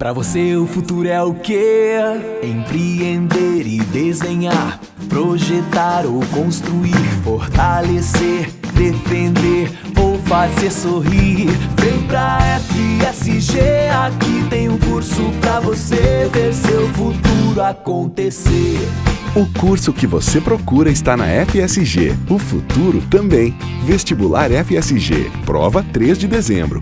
Para você o futuro é o quê? Empreender e desenhar, projetar ou construir, fortalecer, defender ou fazer sorrir. Vem pra FSG, aqui tem um curso pra você ver seu futuro acontecer. O curso que você procura está na FSG. O futuro também. Vestibular FSG. Prova 3 de dezembro.